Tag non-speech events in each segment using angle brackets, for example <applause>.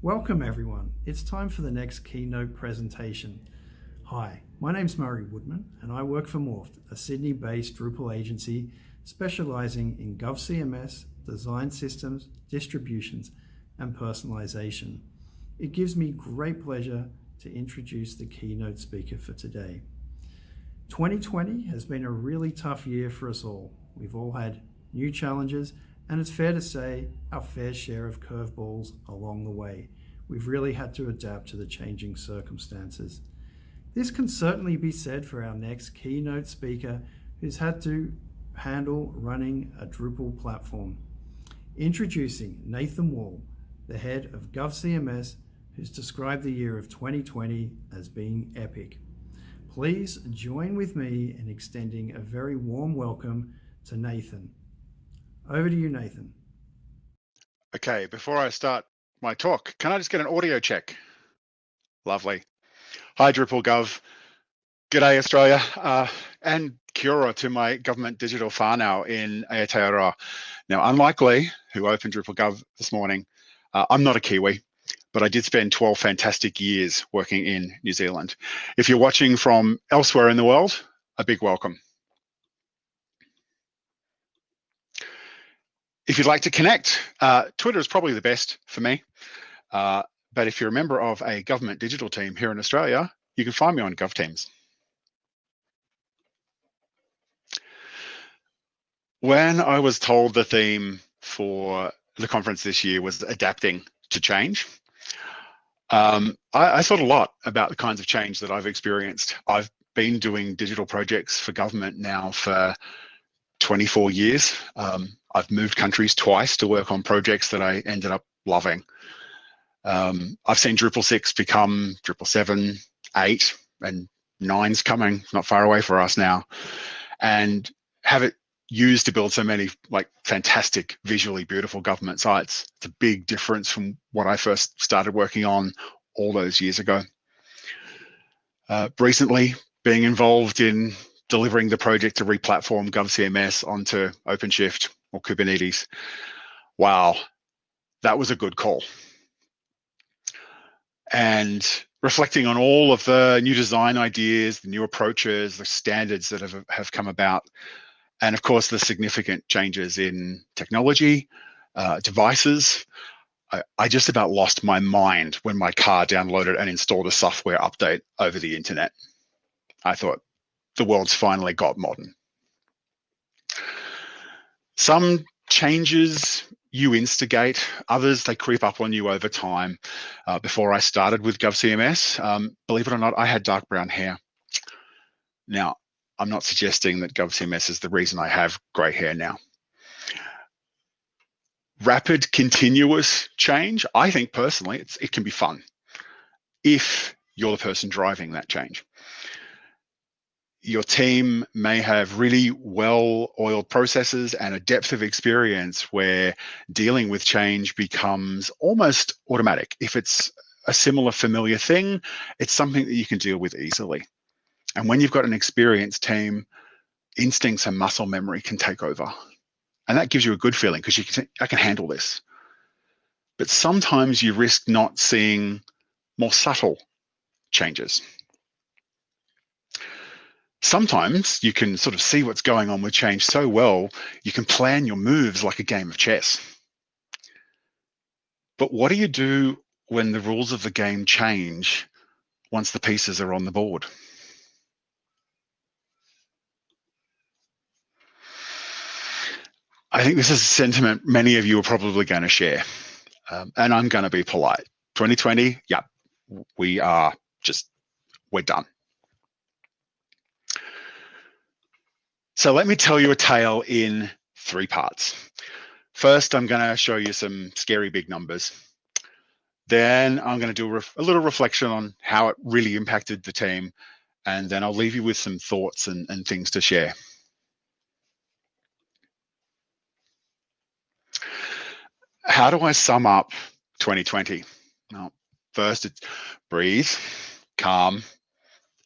Welcome everyone. It's time for the next keynote presentation. Hi, my name's Murray Woodman and I work for Morpht, a Sydney-based Drupal agency specializing in GovCMS, design systems, distributions, and personalization. It gives me great pleasure to introduce the keynote speaker for today. 2020 has been a really tough year for us all. We've all had new challenges and it's fair to say our fair share of curveballs along the way. We've really had to adapt to the changing circumstances. This can certainly be said for our next keynote speaker who's had to handle running a Drupal platform. Introducing Nathan Wall, the head of GovCMS, who's described the year of 2020 as being epic. Please join with me in extending a very warm welcome to Nathan. Over to you, Nathan. Okay, before I start my talk, can I just get an audio check? Lovely. Hi, Drupal Gov. G'day, Australia. Uh, and Kia to my government digital whānau in Aotearoa. Now, unlike Lee, who opened Drupal Gov this morning, uh, I'm not a Kiwi, but I did spend 12 fantastic years working in New Zealand. If you're watching from elsewhere in the world, a big welcome. If you'd like to connect, uh, Twitter is probably the best for me. Uh, but if you're a member of a government digital team here in Australia, you can find me on GovTeams. When I was told the theme for the conference this year was adapting to change, um, I, I thought a lot about the kinds of change that I've experienced. I've been doing digital projects for government now for 24 years. Um, I've moved countries twice to work on projects that I ended up loving. Um, I've seen Drupal 6 become Drupal 7, 8, and 9's coming not far away for us now. And have it used to build so many like fantastic, visually beautiful government sites. It's a big difference from what I first started working on all those years ago. Uh, recently, being involved in delivering the project to replatform GovCMS onto OpenShift or Kubernetes. Wow, that was a good call. And reflecting on all of the new design ideas, the new approaches, the standards that have, have come about, and of course, the significant changes in technology, uh, devices. I, I just about lost my mind when my car downloaded and installed a software update over the internet. I thought, the world's finally got modern. Some changes you instigate, others they creep up on you over time. Uh, before I started with GovCMS, um, believe it or not, I had dark brown hair. Now, I'm not suggesting that GovCMS is the reason I have grey hair now. Rapid, continuous change, I think personally, it can be fun if you're the person driving that change your team may have really well oiled processes and a depth of experience where dealing with change becomes almost automatic. If it's a similar familiar thing, it's something that you can deal with easily. And when you've got an experienced team, instincts and muscle memory can take over. And that gives you a good feeling because you can say, I can handle this. But sometimes you risk not seeing more subtle changes sometimes you can sort of see what's going on with change so well, you can plan your moves like a game of chess. But what do you do when the rules of the game change once the pieces are on the board? I think this is a sentiment many of you are probably going to share. Um, and I'm going to be polite. 2020, yeah, we are just, we're done. So let me tell you a tale in three parts. First, I'm going to show you some scary big numbers. Then I'm going to do a, little reflection on how it really impacted the team. And then I'll leave you with some thoughts and, and things to share. How do I sum up 2020? Well, first, it's breathe, calm,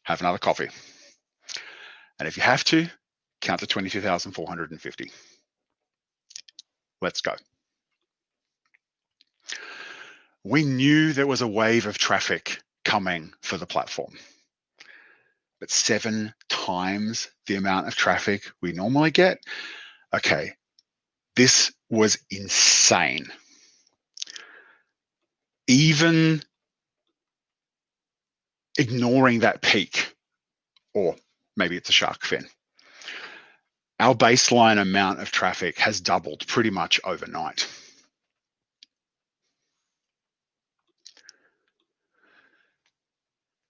have another coffee. And if you have to, count to 22,450. Let's go. we knew there was a wave of traffic coming for the platform. But seven times the amount of traffic we normally get. Okay, this was insane. Even ignoring that peak, or maybe it's a shark fin, our baseline amount of traffic has doubled pretty much overnight.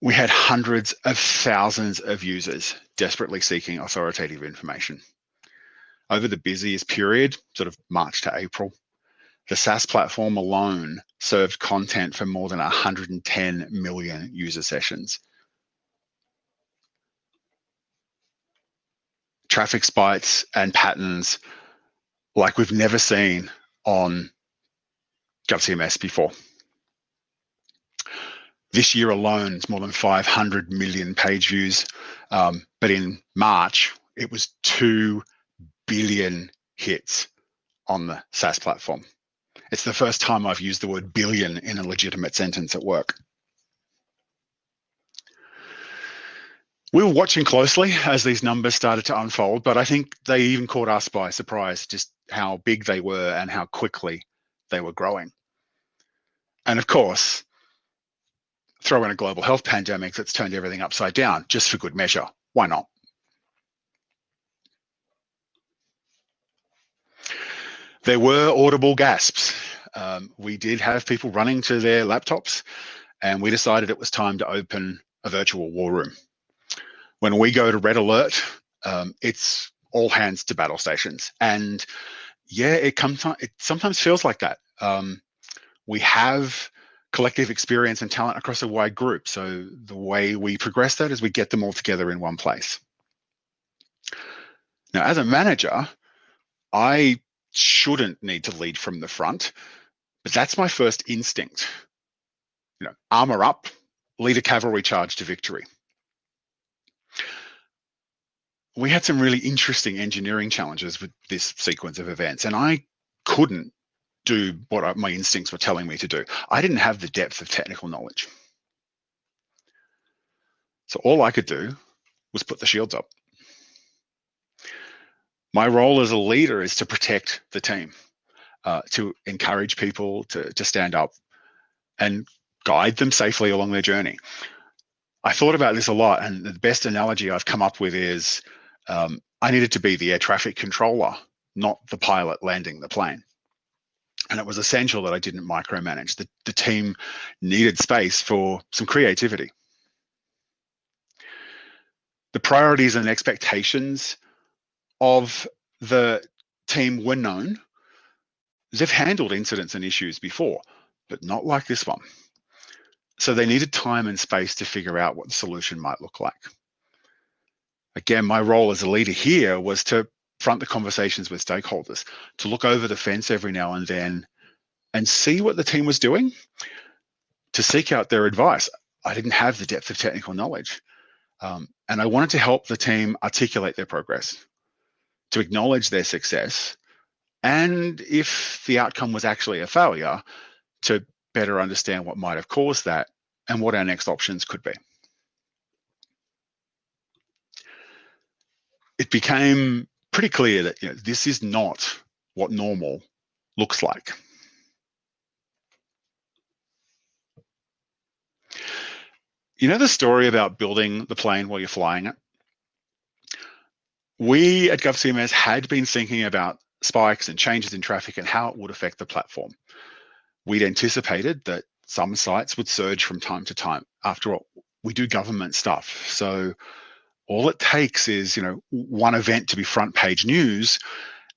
We had hundreds of thousands of users desperately seeking authoritative information. Over the busiest period, sort of March to April, the SaaS platform alone served content for more than 110 million user sessions. Traffic spikes and patterns like we've never seen on GovCMS before. This year alone, it's more than 500 million page views. Um, but in March, it was 2 billion hits on the SaaS platform. It's the first time I've used the word billion in a legitimate sentence at work. We were watching closely as these numbers started to unfold, but I think they even caught us by surprise just how big they were and how quickly they were growing. And of course, throw in a global health pandemic that's turned everything upside down just for good measure. Why not? There were audible gasps. Um, we did have people running to their laptops and we decided it was time to open a virtual war room. When we go to red alert, um, it's all hands to battle stations. And yeah, it comes it sometimes feels like that. Um, we have collective experience and talent across a wide group. So the way we progress that is we get them all together in one place. Now, as a manager, I shouldn't need to lead from the front, but that's my first instinct. You know, armor up, lead a cavalry charge to victory. We had some really interesting engineering challenges with this sequence of events, and I couldn't do what my instincts were telling me to do. I didn't have the depth of technical knowledge. So all I could do was put the shields up. My role as a leader is to protect the team, uh, to encourage people to, to stand up and guide them safely along their journey. I thought about this a lot, and the best analogy I've come up with is um, I needed to be the air traffic controller, not the pilot landing the plane and it was essential that I didn't micromanage. The, the team needed space for some creativity. The priorities and expectations of the team were known. They've handled incidents and issues before, but not like this one. So they needed time and space to figure out what the solution might look like. Again, my role as a leader here was to front the conversations with stakeholders, to look over the fence every now and then and see what the team was doing, to seek out their advice. I didn't have the depth of technical knowledge. Um, and I wanted to help the team articulate their progress, to acknowledge their success, and if the outcome was actually a failure, to better understand what might have caused that and what our next options could be. It became pretty clear that you know, this is not what normal looks like. You know the story about building the plane while you're flying it? We at GovCMS had been thinking about spikes and changes in traffic and how it would affect the platform. We'd anticipated that some sites would surge from time to time. After all, we do government stuff. So all it takes is, you know, one event to be front page news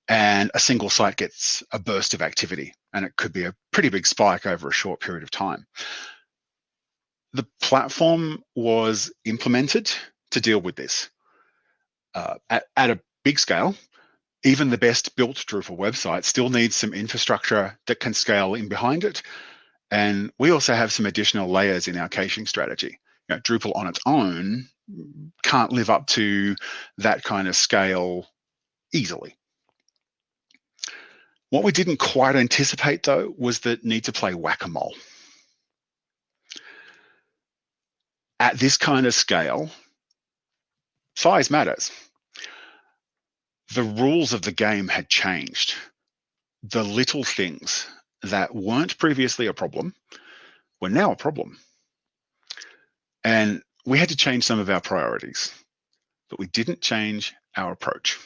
and a single site gets a burst of activity and it could be a pretty big spike over a short period of time. The platform was implemented to deal with this. Uh, at, at a big scale, even the best built Drupal website still needs some infrastructure that can scale in behind it. And we also have some additional layers in our caching strategy know, Drupal on its own can't live up to that kind of scale easily. What we didn't quite anticipate though was the need to play whack-a-mole. At this kind of scale, size matters. The rules of the game had changed. The little things that weren't previously a problem were now a problem. And we had to change some of our priorities, but we didn't change our approach.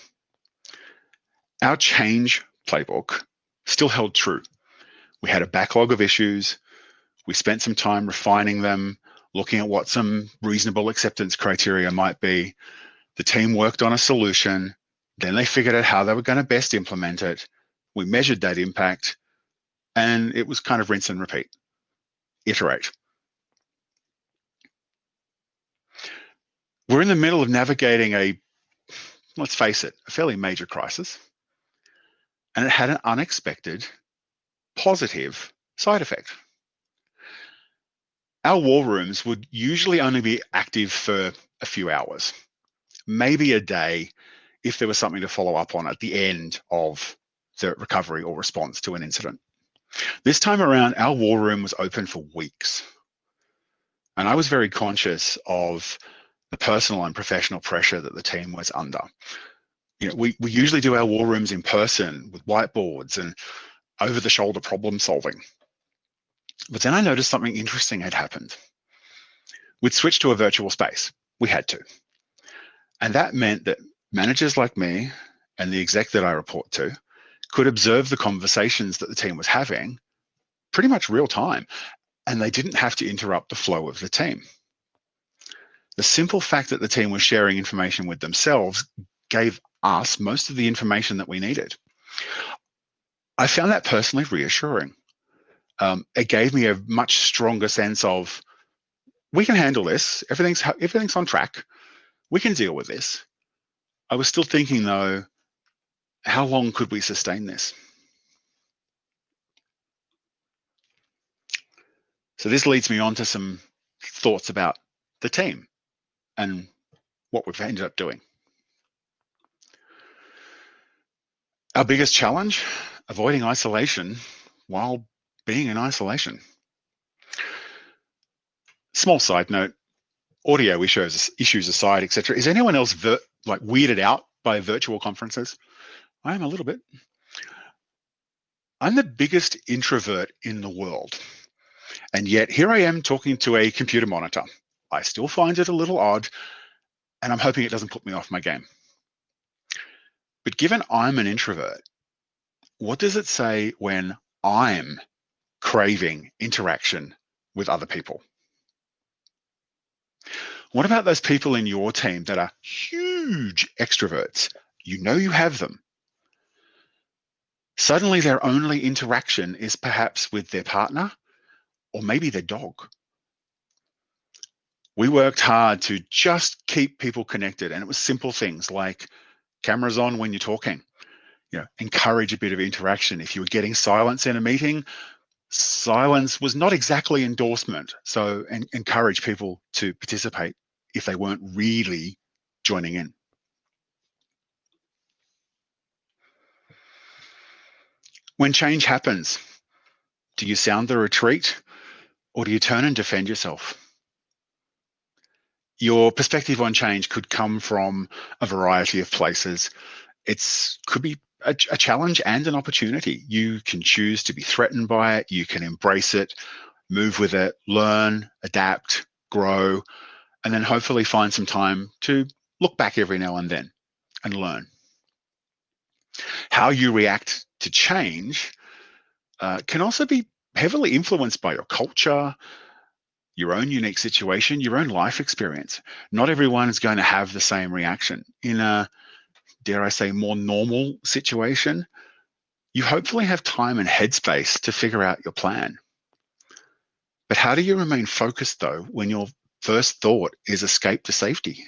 Our change playbook still held true. We had a backlog of issues. We spent some time refining them, looking at what some reasonable acceptance criteria might be. The team worked on a solution. Then they figured out how they were going to best implement it. We measured that impact, and it was kind of rinse and repeat, iterate. We're in the middle of navigating a, let's face it, a fairly major crisis. And it had an unexpected positive side effect. Our war rooms would usually only be active for a few hours, maybe a day if there was something to follow up on at the end of the recovery or response to an incident. This time around, our war room was open for weeks. And I was very conscious of the personal and professional pressure that the team was under. You know, we, we usually do our war rooms in person with whiteboards and over the shoulder problem solving. But then I noticed something interesting had happened. We'd switched to a virtual space. We had to. And that meant that managers like me and the exec that I report to could observe the conversations that the team was having pretty much real time. And they didn't have to interrupt the flow of the team. The simple fact that the team was sharing information with themselves gave us most of the information that we needed. I found that personally reassuring. Um, it gave me a much stronger sense of we can handle this. Everything's everything's on track. We can deal with this. I was still thinking though, how long could we sustain this? So this leads me on to some thoughts about the team and what we've ended up doing. Our biggest challenge, avoiding isolation while being in isolation. Small side note, audio issues, issues aside, etc. Is anyone else like weirded out by virtual conferences? I am a little bit. I'm the biggest introvert in the world. And yet here I am talking to a computer monitor. I still find it a little odd, and I'm hoping it doesn't put me off my game. But given I'm an introvert, what does it say when I'm craving interaction with other people? What about those people in your team that are huge extroverts? You know you have them. Suddenly their only interaction is perhaps with their partner or maybe their dog. We worked hard to just keep people connected and it was simple things like cameras on when you're talking. You know, encourage a bit of interaction. If you were getting silence in a meeting, silence was not exactly endorsement. So en encourage people to participate if they weren't really joining in. When change happens, do you sound the retreat or do you turn and defend yourself? Your perspective on change could come from a variety of places. It's could be a, a, challenge and an opportunity. You can choose to be threatened by it. You can embrace it, move with it, learn, adapt, grow, and then hopefully find some time to look back every now and then and learn. How you react to change uh, can also be heavily influenced by your culture, your own unique situation, your own life experience. Not everyone is going to have the same reaction. In a, dare I say, more normal situation, you hopefully have time and headspace to figure out your plan. But how do you remain focused though when your first thought is escape to safety?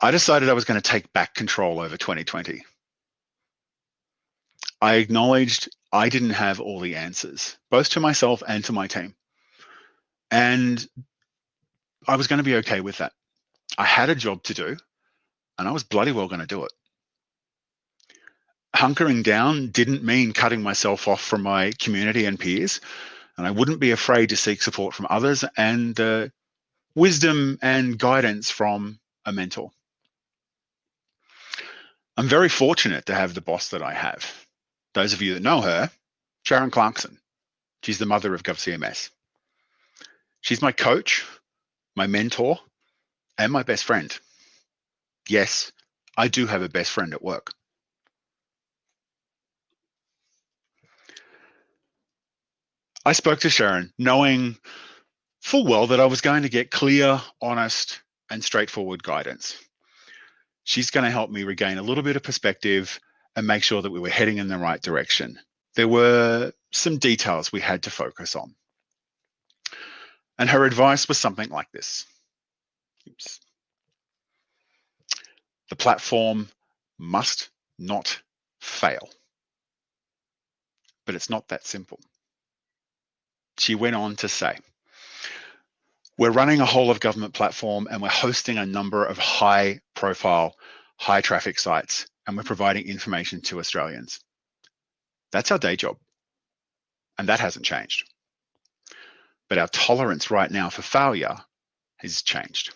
I decided I was going to take back control over 2020. I acknowledged I didn't have all the answers, both to myself and to my team. And I was going to be okay with that. I had a job to do and I was bloody well going to do it. hunkering down didn't mean cutting myself off from my community and peers. And I wouldn't be afraid to seek support from others and uh, wisdom and guidance from a mentor. I'm very fortunate to have the boss that I have. Those of you that know her, Sharon Clarkson. She's the mother of GovCMS. She's my coach, my mentor, and my best friend. Yes, I do have a best friend at work. I spoke to Sharon knowing full well that I was going to get clear, honest, and straightforward guidance. She's going to help me regain a little bit of perspective and make sure that we were heading in the right direction. There were some details we had to focus on. And her advice was something like this. Oops. The platform must not fail. But it's not that simple. She went on to say, we're running a whole of government platform and we're hosting a number of high profile, high traffic sites, and we're providing information to Australians. That's our day job. And that hasn't changed. But our tolerance right now for failure has changed.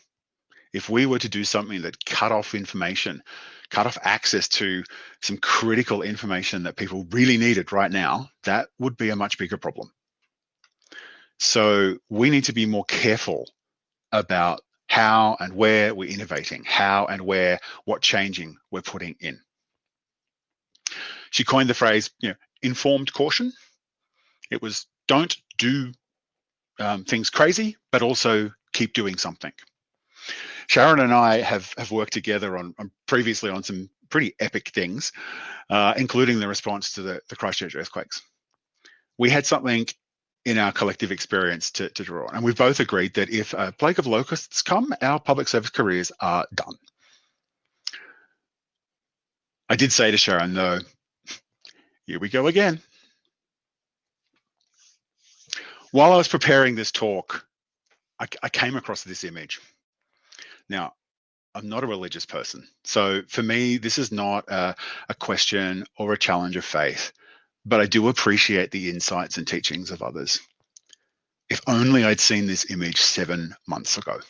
If we were to do something that cut off information, cut off access to some critical information that people really needed right now, that would be a much bigger problem. So we need to be more careful about how and where we're innovating, how and where, what changing we're putting in. She coined the phrase, you know, informed caution. It was don't do um, things crazy, but also keep doing something. Sharon and I have have worked together on, on previously on some pretty epic things, uh, including the response to the, the Christchurch earthquakes. We had something in our collective experience to, to draw on. And we've both agreed that if a plague of locusts come, our public service careers are done. I did say to Sharon, though, here we go again. While I was preparing this talk, I, I came across this image. Now, I'm not a religious person. So for me, this is not a, a question or a challenge of faith but I do appreciate the insights and teachings of others. If only I'd seen this image seven months ago.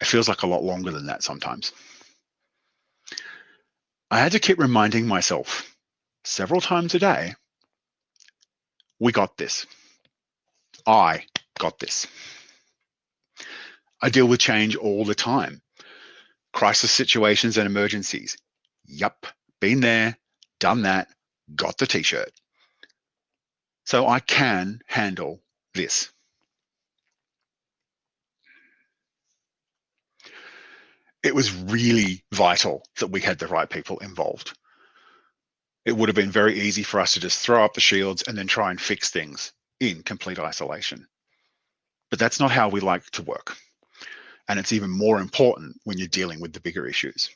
It feels like a lot longer than that sometimes. I had to keep reminding myself several times a day, we got this. I got this. I deal with change all the time. Crisis situations and emergencies. Yup, been there, done that, got the t-shirt. So I can handle this. It was really vital that we had the right people involved. It would have been very easy for us to just throw up the shields and then try and fix things in complete isolation. But that's not how we like to work. And it's even more important when you're dealing with the bigger issues.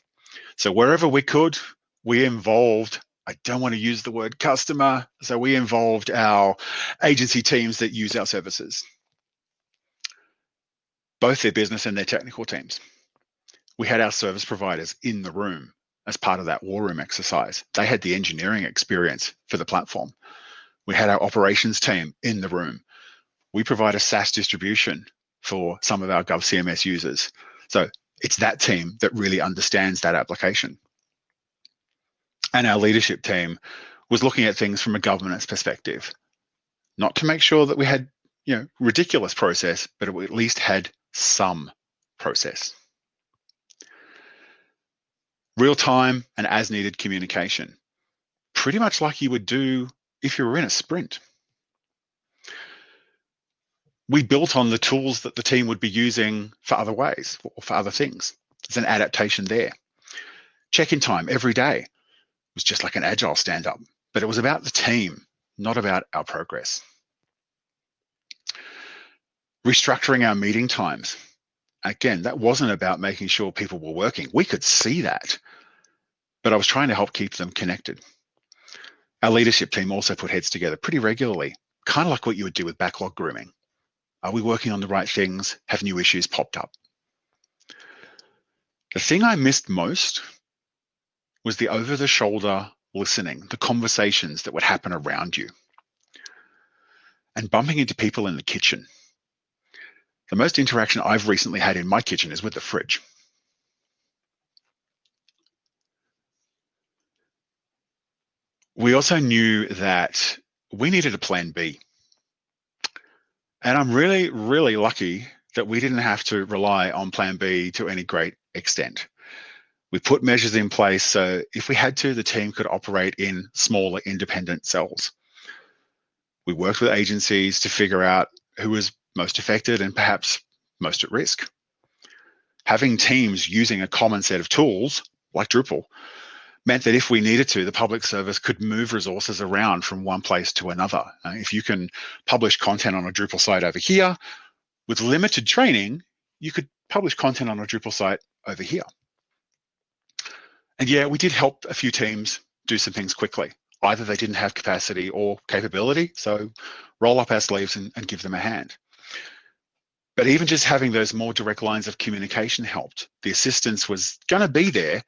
So wherever we could, we involved I don't want to use the word customer. So we involved our agency teams that use our services, both their business and their technical teams. We had our service providers in the room as part of that war room exercise. They had the engineering experience for the platform. We had our operations team in the room. We provide a SaaS distribution for some of our GovCMS users. So it's that team that really understands that application and our leadership team was looking at things from a governance perspective, not to make sure that we had, you know, ridiculous process, but we at least had some process. Real time and as needed communication, pretty much like you would do if you were in a sprint. We built on the tools that the team would be using for other ways or for other things. There's an adaptation there. Check-in time every day was just like an agile stand up, but it was about the team, not about our progress. Restructuring our meeting times. Again, that wasn't about making sure people were working. We could see that, but I was trying to help keep them connected. Our leadership team also put heads together pretty regularly, kind of like what you would do with backlog grooming. Are we working on the right things? Have new issues popped up? The thing I missed most was the over the shoulder listening, the conversations that would happen around you, and bumping into people in the kitchen. The most interaction I've recently had in my kitchen is with the fridge. We also knew that we needed a plan B. And I'm really, really lucky that we didn't have to rely on plan B to any great extent. We put measures in place so if we had to, the team could operate in smaller independent cells. We worked with agencies to figure out who was most affected and perhaps most at risk. Having teams using a common set of tools like Drupal meant that if we needed to, the public service could move resources around from one place to another. If you can publish content on a Drupal site over here, with limited training, you could publish content on a Drupal site over here. And yeah, we did help a few teams do some things quickly. Either they didn't have capacity or capability, so roll up our sleeves and, and give them a hand. But even just having those more direct lines of communication helped. The assistance was going to be there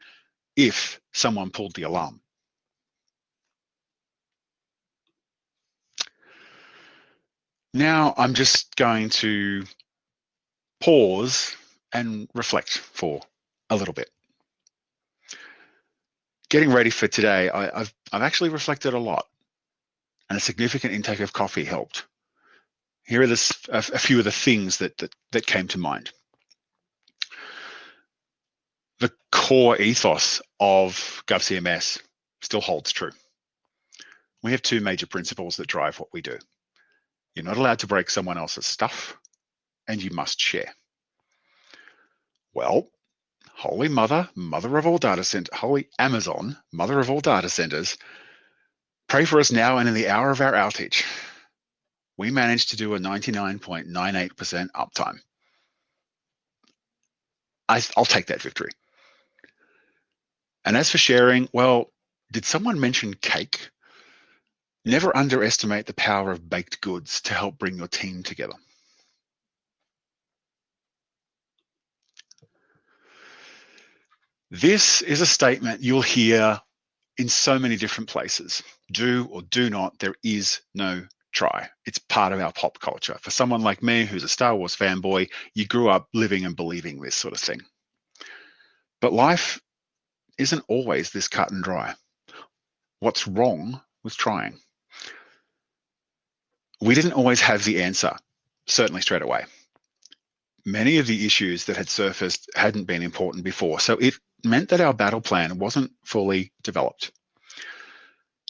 if someone pulled the alarm. Now I'm just going to pause and reflect for a little bit getting ready for today, I, have I've actually reflected a lot, and a significant intake of coffee helped. Here are a, a few of the things that, that that came to mind. The core ethos of GovCMS still holds true. We have two major principles that drive what we do. You're not allowed to break someone else's stuff, and you must share. Well, Holy Mother, Mother of all data center, Holy Amazon, Mother of all data centers, pray for us now and in the hour of our outage. We managed to do a 99.98% uptime. I, I'll take that victory. And as for sharing, well, did someone mention cake? Never underestimate the power of baked goods to help bring your team together. This is a statement you'll hear in so many different places. Do or do not, there is no try. It's part of our pop culture. For someone like me, who's a Star Wars fanboy, you grew up living and believing this sort of thing. But life isn't always this cut and dry. What's wrong with trying? We didn't always have the answer, certainly straight away. Many of the issues that had surfaced hadn't been important before, so it meant that our battle plan wasn't fully developed.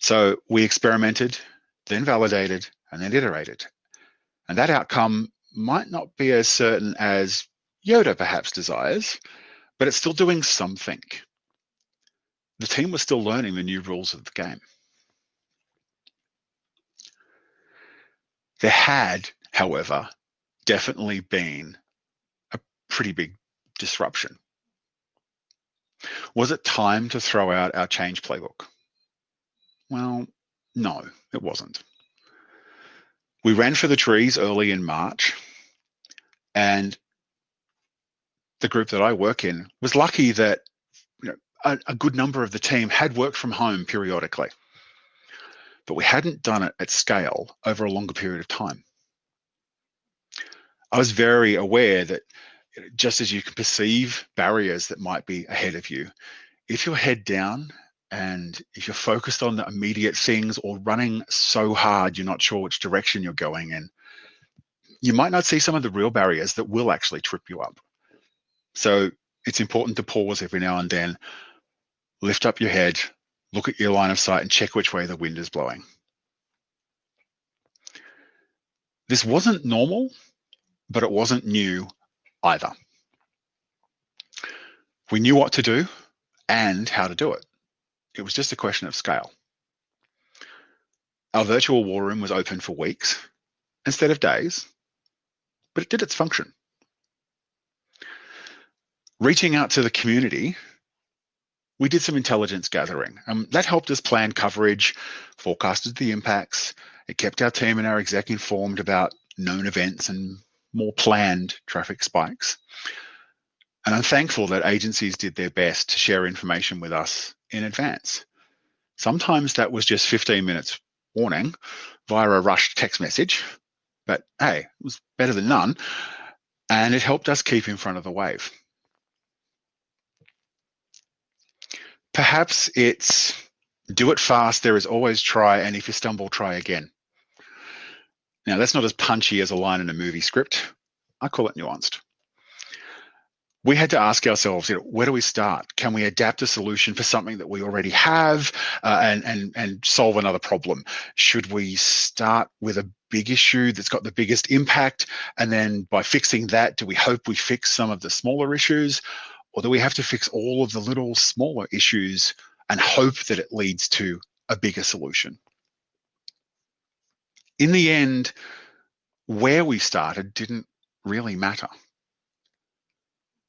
So we experimented, then validated, and then iterated. And that outcome might not be as certain as Yoda perhaps desires, but it's still doing something. The team was still learning the new rules of the game. There had, however, definitely been a pretty big disruption was it time to throw out our change playbook? Well, no, it wasn't. We ran for the trees early in March, and the group that I work in was lucky that you know, a, a good number of the team had worked from home periodically, but we hadn't done it at scale over a longer period of time. I was very aware that just as you can perceive barriers that might be ahead of you, if you're head down and if you're focused on the immediate things or running so hard you're not sure which direction you're going in, you might not see some of the real barriers that will actually trip you up. So it's important to pause every now and then, lift up your head, look at your line of sight and check which way the wind is blowing. This wasn't normal, but it wasn't new either. We knew what to do and how to do it. It was just a question of scale. Our virtual war room was open for weeks instead of days, but it did its function. Reaching out to the community, we did some intelligence gathering. Um, that helped us plan coverage, forecasted the impacts. It kept our team and our exec informed about known events and more planned traffic spikes. And I'm thankful that agencies did their best to share information with us in advance. Sometimes that was just 15 minutes warning via a rushed text message, but hey, it was better than none. And it helped us keep in front of the wave. Perhaps it's do it fast, there is always try, and if you stumble, try again. Now, that's not as punchy as a line in a movie script. I call it nuanced. We had to ask ourselves, you know, where do we start? Can we adapt a solution for something that we already have uh, and, and, and solve another problem? Should we start with a big issue that's got the biggest impact? And then by fixing that, do we hope we fix some of the smaller issues? Or do we have to fix all of the little smaller issues and hope that it leads to a bigger solution? In the end, where we started didn't really matter.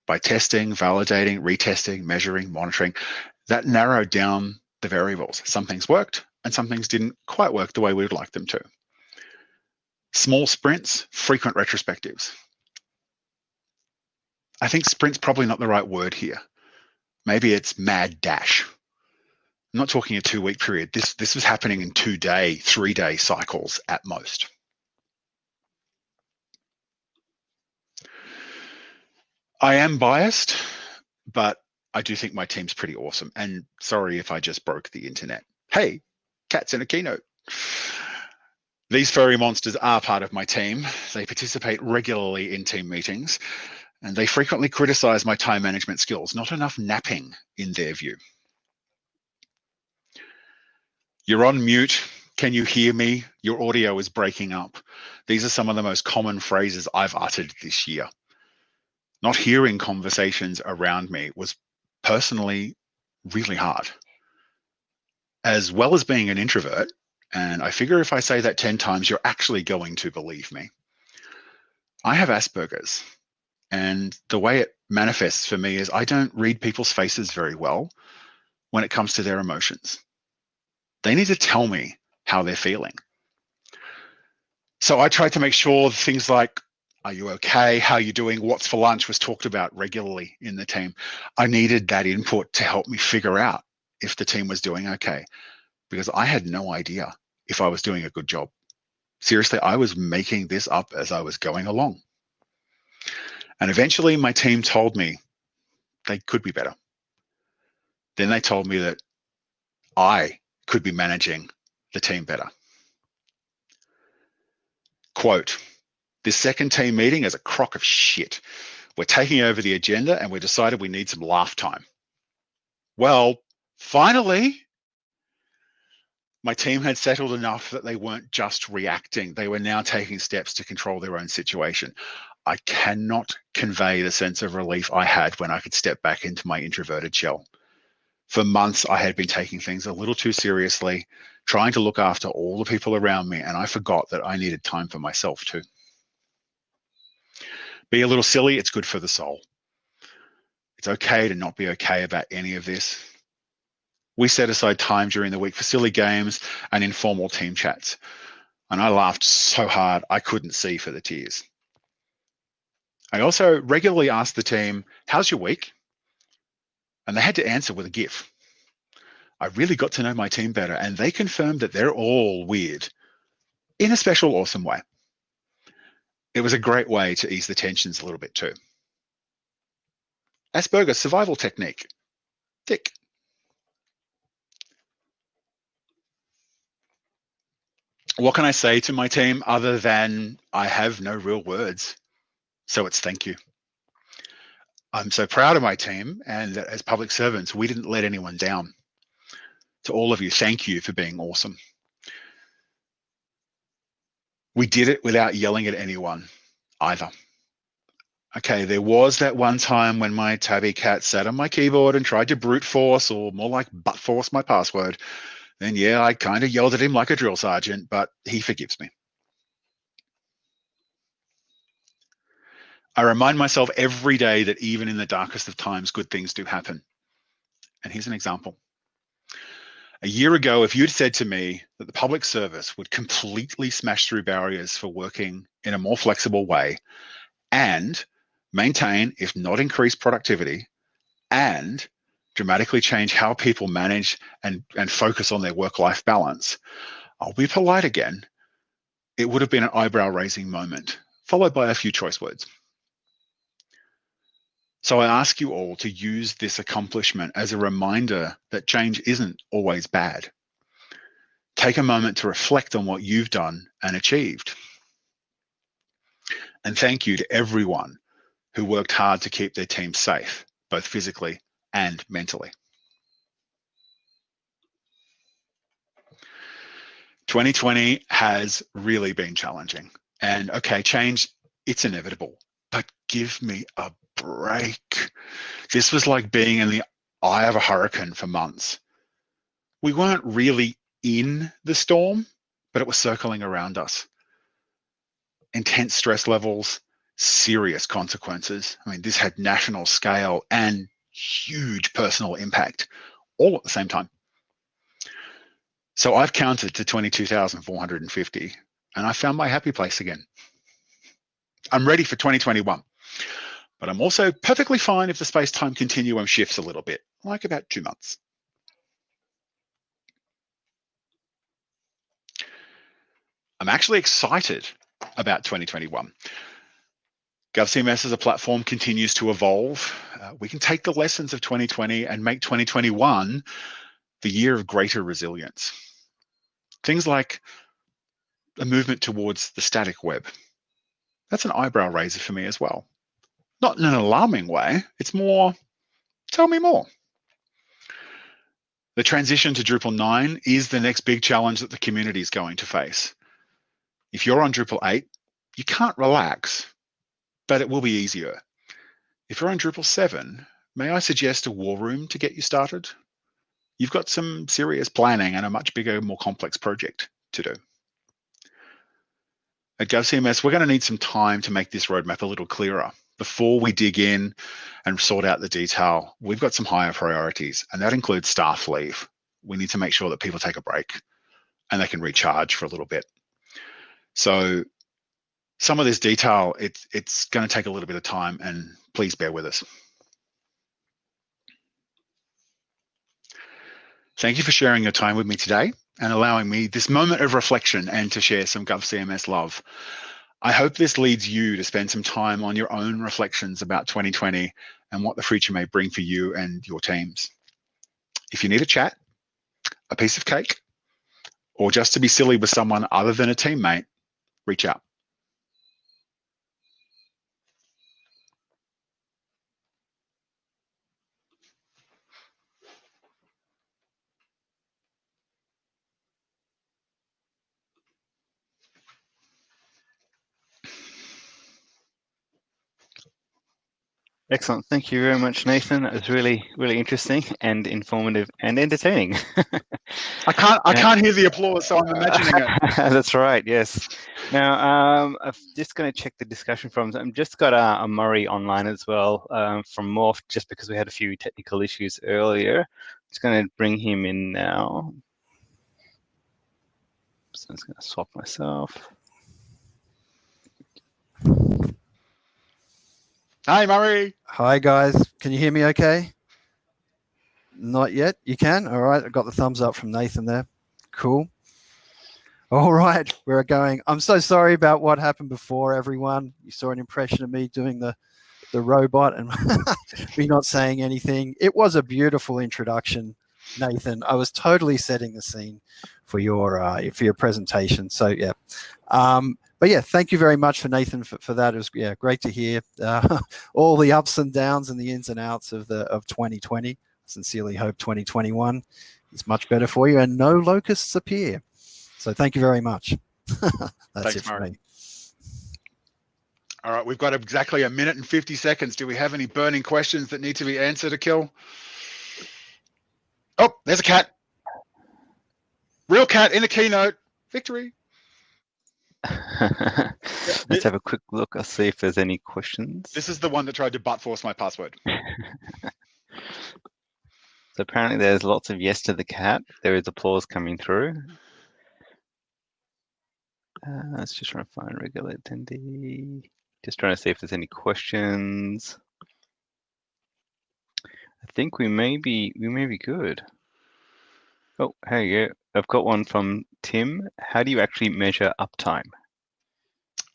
By testing, validating, retesting, measuring, monitoring, that narrowed down the variables. Some things worked and some things didn't quite work the way we would like them to. Small sprints, frequent retrospectives. I think sprint's probably not the right word here. Maybe it's mad dash. I'm not talking a two week period. This, this was happening in two day, three day cycles at most. I am biased, but I do think my team's pretty awesome. And sorry if I just broke the internet. Hey, cats in a keynote. These furry monsters are part of my team. They participate regularly in team meetings and they frequently criticize my time management skills, not enough napping in their view. You're on mute. Can you hear me? Your audio is breaking up. These are some of the most common phrases I've uttered this year. Not hearing conversations around me was personally really hard. As well as being an introvert, and I figure if I say that 10 times, you're actually going to believe me. I have Asperger's, and the way it manifests for me is I don't read people's faces very well when it comes to their emotions. They need to tell me how they're feeling. So I tried to make sure things like, are you okay? How are you doing? What's for lunch was talked about regularly in the team. I needed that input to help me figure out if the team was doing okay, because I had no idea if I was doing a good job. Seriously, I was making this up as I was going along. And eventually my team told me they could be better. Then they told me that I could be managing the team better. Quote, this second team meeting is a crock of shit. We're taking over the agenda and we decided we need some laugh time. Well, finally, my team had settled enough that they weren't just reacting. They were now taking steps to control their own situation. I cannot convey the sense of relief I had when I could step back into my introverted shell for months I had been taking things a little too seriously, trying to look after all the people around me, and I forgot that I needed time for myself too. Be a little silly, it's good for the soul. It's okay to not be okay about any of this. We set aside time during the week for silly games and informal team chats. And I laughed so hard I couldn't see for the tears. I also regularly asked the team, how's your week? And they had to answer with a GIF. I really got to know my team better and they confirmed that they're all weird in a special, awesome way. It was a great way to ease the tensions a little bit too. Asperger's survival technique, tick. What can I say to my team other than I have no real words? So it's thank you. I'm so proud of my team and that as public servants, we didn't let anyone down. To all of you, thank you for being awesome. We did it without yelling at anyone either. Okay, there was that one time when my tabby cat sat on my keyboard and tried to brute force or more like butt force my password. Then yeah, I kind of yelled at him like a drill sergeant, but he forgives me. I remind myself every day that even in the darkest of times, good things do happen. And here's an example. A year ago, if you'd said to me that the public service would completely smash through barriers for working in a more flexible way and maintain, if not increase productivity, and dramatically change how people manage and, and focus on their work-life balance, I'll be polite again. It would have been an eyebrow-raising moment, followed by a few choice words. So I ask you all to use this accomplishment as a reminder that change isn't always bad. Take a moment to reflect on what you've done and achieved. And thank you to everyone who worked hard to keep their team safe, both physically and mentally. 2020 has really been challenging. And okay, change, it's inevitable, but give me a break. This was like being in the eye of a hurricane for months. We weren't really in the storm, but it was circling around us. Intense stress levels, serious consequences. I mean, this had national scale and huge personal impact all at the same time. So I've counted to 22,450 and I found my happy place again. I'm ready for 2021, but I'm also perfectly fine if the space-time continuum shifts a little bit, like about two months. I'm actually excited about 2021. GovCMS as a platform continues to evolve. Uh, we can take the lessons of 2020 and make 2021 the year of greater resilience. Things like a movement towards the static web. That's an eyebrow raiser for me as well. Not in an alarming way, it's more, tell me more. The transition to Drupal 9 is the next big challenge that the community is going to face. If you're on Drupal 8, you can't relax but it will be easier. If you're on Drupal 7, may I suggest a war room to get you started? You've got some serious planning and a much bigger, more complex project to do. At GovCMS, we're going to need some time to make this roadmap a little clearer. Before we dig in and sort out the detail, we've got some higher priorities, and that includes staff leave. We need to make sure that people take a break and they can recharge for a little bit. So some of this detail, it's, it's going to take a little bit of time and please bear with us. Thank you for sharing your time with me today and allowing me this moment of reflection and to share some GovCMS love. I hope this leads you to spend some time on your own reflections about 2020 and what the future may bring for you and your teams. If you need a chat, a piece of cake, or just to be silly with someone other than a teammate, reach out. Excellent. Thank you very much, Nathan. It was really, really interesting and informative and entertaining. <laughs> I can't, I can't hear the applause, so I'm imagining it. <laughs> That's right. Yes. Now, um, I'm just going to check the discussion from. I'm just got a, a Murray online as well um, from Morpht, just because we had a few technical issues earlier. I'm just going to bring him in now. So I'm just going to swap myself. Hi, Murray. Hi, guys. Can you hear me okay? Not yet. You can? All right. I got the thumbs up from Nathan there. Cool. All <laughs> right. We're going. I'm so sorry about what happened before, everyone. You saw an impression of me doing the, the robot and <laughs> me not saying anything. It was a beautiful introduction, Nathan. I was totally setting the scene for your uh, for your presentation. So yeah, um, but yeah, thank you very much for Nathan for, for that. It was yeah, great to hear uh, <laughs> all the ups and downs and the ins and outs of the of 2020. Sincerely hope 2021 is much better for you and no locusts appear. So thank you very much. <laughs> That's Thanks, it for Mark. me. All right, we've got exactly a minute and 50 seconds. Do we have any burning questions that need to be answered, Akil? Oh, there's a cat. Real cat in the keynote. Victory. <laughs> Let's have a quick look. I'll see if there's any questions. This is the one that tried to brute force my password. <laughs> so apparently there's lots of yes to the cat. There is applause coming through. Uh, let's just try to find regular attendee. Just trying to see if there's any questions. I think we may be we may be good. Oh, hey, yeah, I've got one from Tim. How do you actually measure uptime?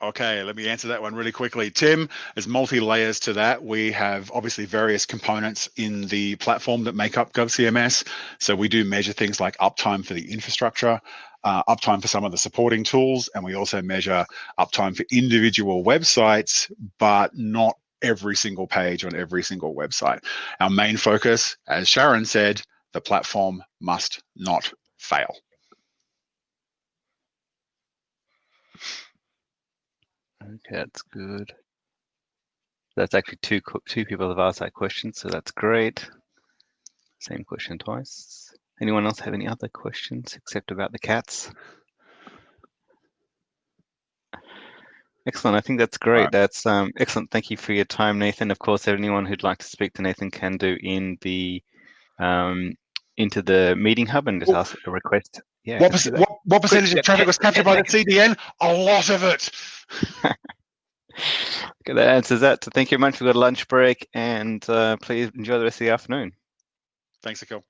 Okay, let me answer that one really quickly. Tim, there's multi layers to that. We have obviously various components in the platform that make up GovCMS. So we do measure things like uptime for the infrastructure, uh, uptime for some of the supporting tools, and we also measure uptime for individual websites, but not every single page on every single website. Our main focus, as Sharon said, the platform must not fail. Okay, that's good. That's actually two two people have asked that question, so that's great. Same question twice. Anyone else have any other questions except about the cats? Excellent. I think that's great. right. That's um, excellent. Thank you for your time, Nathan. Of course, anyone who'd like to speak to Nathan can do in the um, into the meeting hub and just Oh. ask a request. Yeah. What, perc- what, what percentage of traffic was captured by the yeah. CDN? A lot of it. <laughs> Okay, that answers that. So thank you very much. We've got a lunch break and uh, please enjoy the rest of the afternoon. Thanks, Akil.